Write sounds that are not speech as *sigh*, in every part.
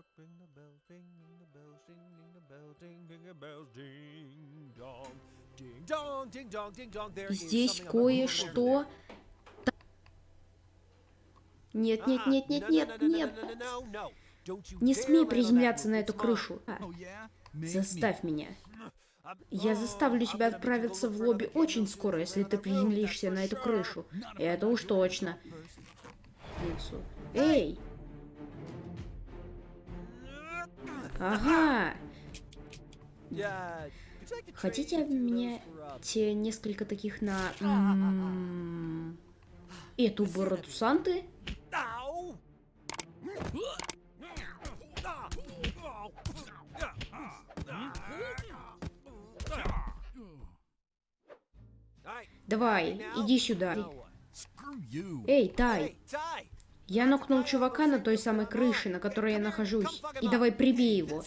dark, ring the bells, ringing the bells, ringing the bells, ringing the bells, ding dong, ding dong, ding dong, ding dong. There Здесь кое-что... Нет, нет, нет, нет, Ah, нет, нет. Не смей приземляться на эту крышу. А, Oh. Заставь меня. Я oh, заставлю тебя отправиться в лобби очень скоро, если ты приземлишься на эту крышу. Это уж точно. Эй! Ага! Хотите обменять несколько таких на... Эту бороду Санты? Давай, иди сюда. Эй, Тай! Я нокнул чувака на той самой крыше, на которой я нахожусь. И давай прибей его.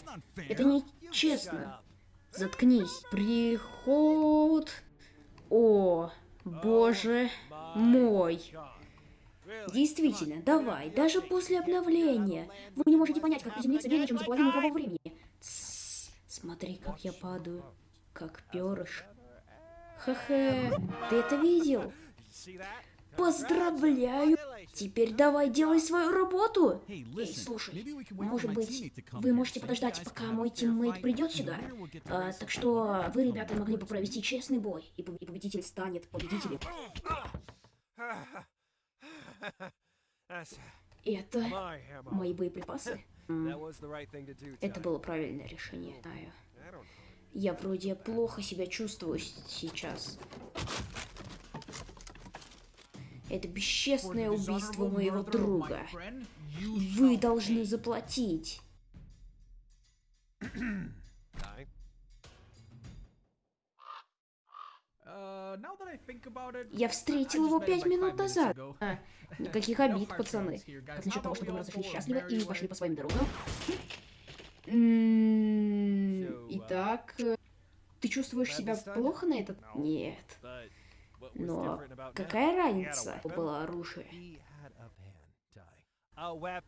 Это не Shut честно. up. Заткнись. Приход. О, боже мой. Действительно, давай, даже после обновления. Вы не можете понять, как приземлиться менее чем за половину того времени. Смотри, как я падаю. Как перышко. Хе-хе, ты это видел? Поздравляю! Теперь давай делай свою работу! Эй, слушай, может быть, вы можете подождать, пока мой тиммейт придет сюда? А, так что вы, ребята, могли бы провести честный бой, и поб- и победитель станет победителем. Это мои боеприпасы. Это было правильное решение. Знаю. Я вроде плохо себя чувствую сейчас. Это бесчестное убийство моего друга. Вы должны заплатить. *clears throat* Uh, Я встретил его пять минут назад. А, *laughs* никаких обид, пацаны. Как насчет того, чтобы мы разошлись счастливо и пошли по своим дорогам? *laughs* Uh, Итак, э, ты чувствуешь себя плохо на этот? Нет. Но какая разница? Было оружие.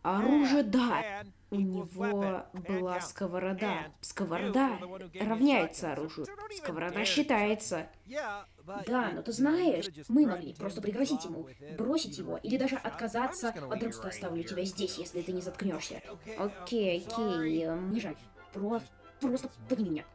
Оружие, да. У него была сковорода. Сковорода равняется оружию. Сковорода считается. Да, но ты знаешь, мы могли просто пригрозить ему, бросить его, или даже отказаться. просто right оставлю тебя здесь, если ты не заткнешься. Окей, окей, sorry. э, не жаль. Просто, просто подними меня.